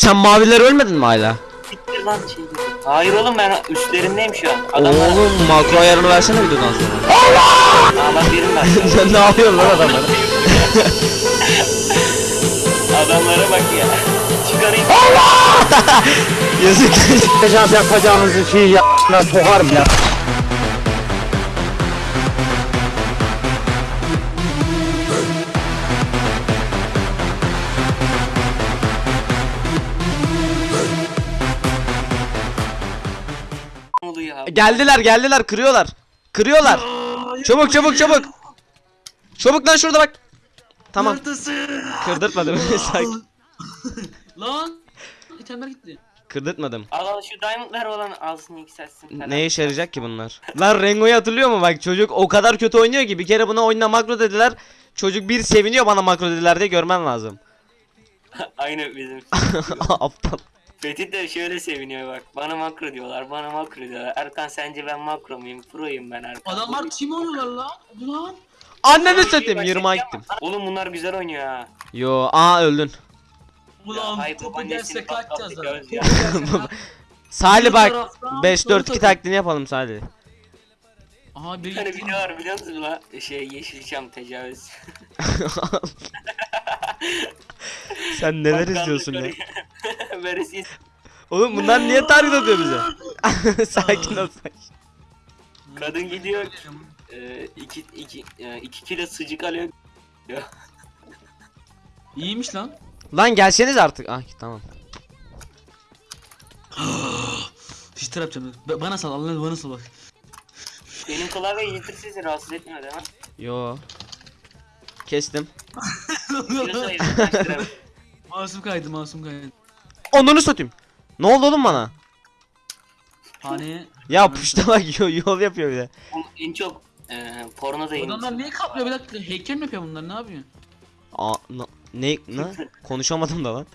Sen maviler ölmedin mi hala? Bitti lan şey. Hayır oğlum ben üstlerindeyim şu an. Adamlar... Oğlum makro ayarını versene videodan sonra. Aa bak birim var. Sen ne yapıyorsun lan adamlara? Adamlara bak ya. Çıkarayım. Yazık. Yapacağım yapacağınızı şey ya sokarım ya. Geldiler geldiler kırıyorlar. Kırıyorlar. Çabuk çabuk çabuk. Çabuk lan şurada bak. Tamam. Neredesin? Kırdırtmadım. Sakin. Lan. İtemler gitti. Kırdırtmadım. Al al şu diamondlar olan alsın yükselsin falan. Ne işe yarayacak ki bunlar? Lan Rengo'yu hatırlıyor mu bak çocuk o kadar kötü oynuyor ki bir kere buna oyuna makro dediler. Çocuk bir seviniyor bana makro dediler diye görmen lazım. Aynı bizim. Aptal. Fethi de şöyle seviniyor bak. Bana makro diyorlar, bana makro diyorlar. Erkan sence ben makro muyum? Pro'yum ben Erkan. Adamlar tim oynuyorlar lan. Ulan. Anneni satayım yırmağa gittim. Oğlum bunlar güzel oynuyor ha. Yo aa öldün. Ulan topu gelse kaçacağız. Salih bak taraftan 5 4 2 sol taklidini yapalım Salih. Aha bir tane video var biliyor musun la? Şey Yeşilçam tecavüz. Sen neler izliyorsun ya? Veresiye Oğlum bunlar niye target atıyor bize? sakin ol sakin. kadın gidiyor e, iki, iki, e, iki kilo sucuk alıyor. İyiymiş lan. Lan gelseniz artık. Ah tamam. Hiç yapacağım. Ba- Bana sal Allah'ını bana sal bak. Benim klavye yitir sizi rahatsız etmiyor değil mi? Yo. Kestim. Kaç lira? masum kaydı masum kaydı. Onları satayım. Ne oldu oğlum bana? Hani Ya puşta bak yol, yapıyor bir de. En çok e, porno da Adamlar niye kaplıyor bir dakika heykel mi yapıyor bunlar ne yapıyor? Aa, ne, ne? Konuşamadım da lan.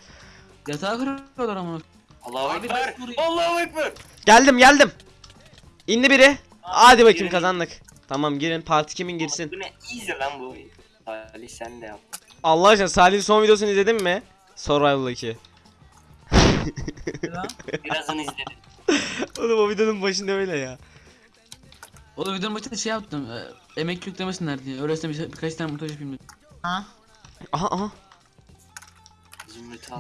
Yatağı kırıyorlar ama. Allahu Abi Ekber. ben Suriye- Allahu Ekber. Geldim geldim. İndi biri. Hadi bakayım girin. kazandık. Tamam girin parti kimin girsin. Bu ne easy lan bu. Salih sen de yap. Allah aşkına Salih'in son videosunu izledin mi? Survival 2 ya? Birazdan izledim. Oğlum o videonun başında öyle ya. Oğlum videonun başında şey yaptım. E, emek yüklemesinler diye. Öylesine bir, şey, birkaç tane montaj yapayım dedim. Ha? Aha aha.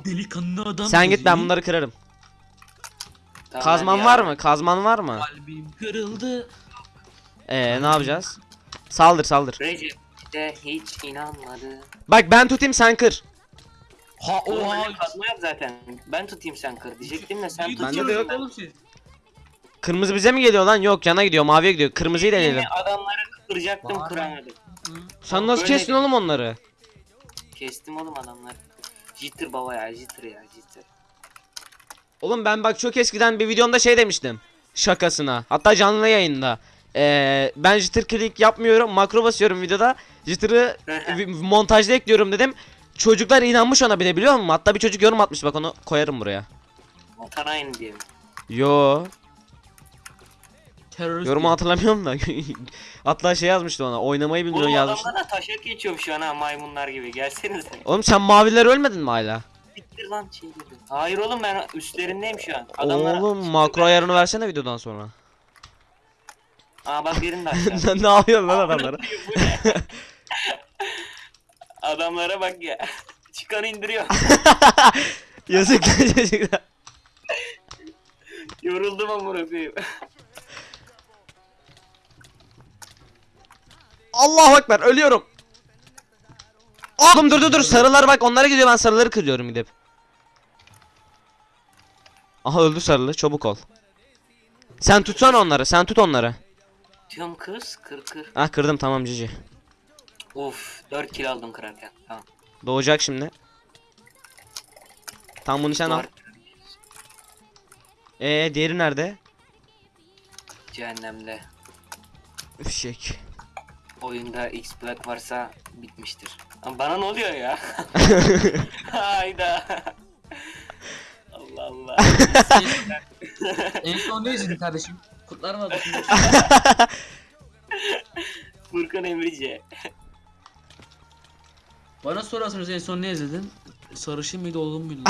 Delikanlı adam. Sen git ben bunları kırarım. Tamam, Kazman ya. var mı? Kazman var mı? Kalbim kırıldı. Ee ne yapacağız? Saldır saldır. Recep de hiç inanmadı. Bak ben tutayım sen kır. Ha oha. kazma yap zaten. Ben tutayım sen kır diyecektim de sen tut. Bende de yok. Oğlum siz. Kırmızı bize mi geliyor lan? Yok cana gidiyor maviye gidiyor. Kırmızıyı deneyelim. adamları kıracaktım Var. kıramadım. Sen nasıl Böyle- kestin oğlum onları? Kestim oğlum adamları. Jitter baba ya jitter ya jitter. Oğlum ben bak çok eskiden bir videomda şey demiştim. Şakasına. Hatta canlı yayında. Ee, ben jitter click yapmıyorum. Makro basıyorum videoda. Jitter'ı montajda ekliyorum dedim. Çocuklar inanmış ona bir de biliyor musun? Hatta bir çocuk yorum atmış bak onu koyarım buraya. Vatan aynı diyelim. Yo, Terörist. yorumu hatırlamıyorum da. Hatta şey yazmıştı ona. Oynamayı bilmiyor Oğlum yazmış. adamlara taşak geçiyorum şu an ha maymunlar gibi. Gelsenize. Oğlum sen maviler ölmedin mi hala? Bitir lan şey. Hayır oğlum ben üstlerindeyim şu an. Adamlara... Oğlum makro ayarını versene videodan sonra. Aa bak birini de aşağı. ne yapıyorsun lan adamlara? Bu ne? Adamlara bak ya. Çıkanı indiriyor. Yazık çocuklar. Yoruldum amına koyayım. Allahu ekber ölüyorum. Oğlum dur dur dur sarılar bak onlara gidiyor ben sarıları kırıyorum gidip. Aha öldü sarılı çabuk ol. Sen tutsana onları sen tut onları. Diyorum kız kır kır. Ah kırdım tamam cici. Of 4 kilo aldım kırarken. Tamam. Doğacak şimdi. Tam bunu sen al. Ee diğeri nerede? Cehennemde. Üfşek. Oyunda X Black varsa bitmiştir. Ama bana ne oluyor ya? Hayda. Allah Allah. en son ne izledin kardeşim? Kutlar mı? Furkan Emrice. Bana sorarsanız en son ne izledin? Sarışın mıydı olgun muydu?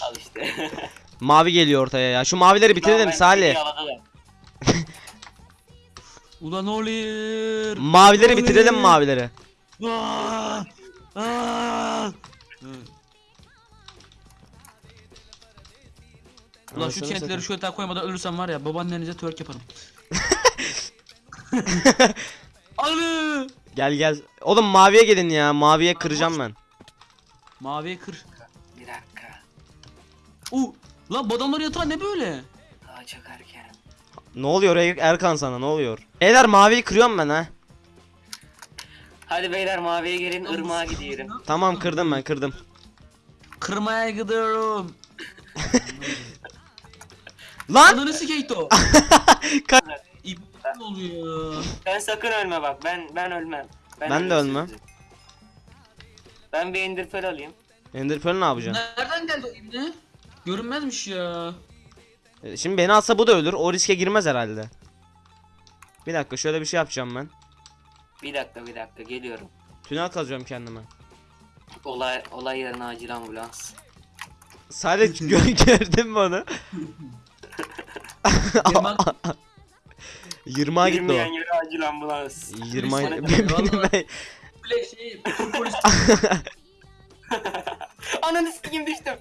Al işte. Mavi geliyor ortaya ya. Şu mavileri bitirelim Salih. Ulan oluyor. Mavileri bitirelim mavileri. Aa! Aa! Ulan şu satayım. şu yatağa koymadan ölürsem var ya babaannenize twerk yaparım. Anı! Gel gel. Oğlum maviye gelin ya. Maviye kıracağım ben. Maviye kır. Bir dakika. U lan bu adamların yatağı ne böyle? Daha çok erken. Ne oluyor Er- Erkan sana ne oluyor? Beyler maviyi kırıyorum ben ha. Hadi beyler maviye gelin ırmağa gidiyorum. Tamam kırdım ben kırdım. Kırmaya gidiyorum. Lan! Ananı sikeyto. Ne oluyor? Ben sakın ölme bak. Ben ben ölmem. Ben de ölümsüzüm. ölmem. Ben bir ender pearl alayım. Ender Pearl ne yapacaksın? Nereden geldi o ibne? Görünmezmiş ya. E, Şimdi beni alsa bu da ölür. O riske girmez herhalde. Bir dakika şöyle bir şey yapacağım ben. Bir dakika bir dakika geliyorum. Tünel kazıyorum kendime. Olay olay yerine acil ambulans. Sadece gö gördün mü onu? Yaman 20'a gitti Girmeyen o. yere acil ambulans. 20'a Polis benim Vallahi. ben- bile şey Türk polisi. Ananı sikeyim düştüm.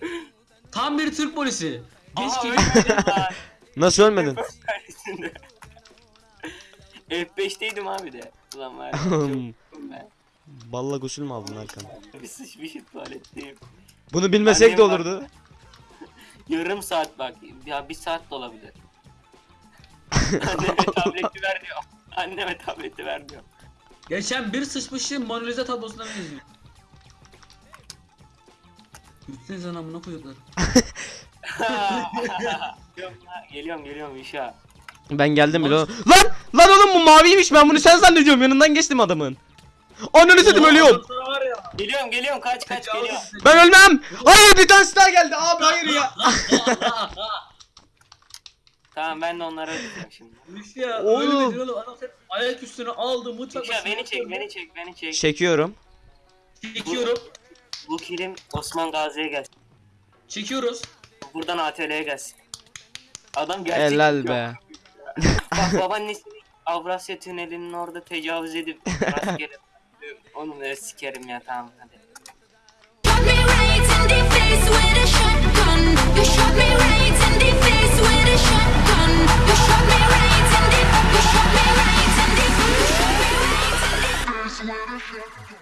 Tam bir Türk polisi. Geç Aha ki. ölmedim lan. Nasıl ölmedin? Karşısında. F5'teydim abi de. Ulan var ya, çok ben. Balla gusül mü aldın Erkan? Bir sıçmışım tuvaletteyim. Bunu bilmesek de Annem olurdu. Yarım saat bak. Ya bir saat de olabilir. Anneme tableti ver diyor. Anneme tableti ver diyor. Geçen bir sıçmışım Mona Lisa tablosuna benziyor. Gitsenize lan amına koyuklar. geliyorum, geliyorum işe. Ben geldim bile. Lan! Lan oğlum bu maviymiş ben bunu sen zannediyorum yanından geçtim adamın. Ananı satayım ölüyorum. Geliyorum geliyorum kaç kaç geliyorum. Ben ölmem. Hayır bir tanesi daha geldi abi hayır ya. Tamam ben de onlara ödeyeceğim şimdi. Üş ya Oğlum. öyle dedin oğlum adam hep ayak üstüne aldı mutfak İşe beni çek beni çek beni çek. Çekiyorum. Çekiyorum. Bu kilim Osman Gazi'ye gelsin. Çekiyoruz. Buradan ATL'ye gelsin. Adam gerçek Helal yapıyor. be. Bak babaannesini Avrasya Tüneli'nin orada tecavüz edip rastgele Onu da sikerim ya tamam hadi. Shut down.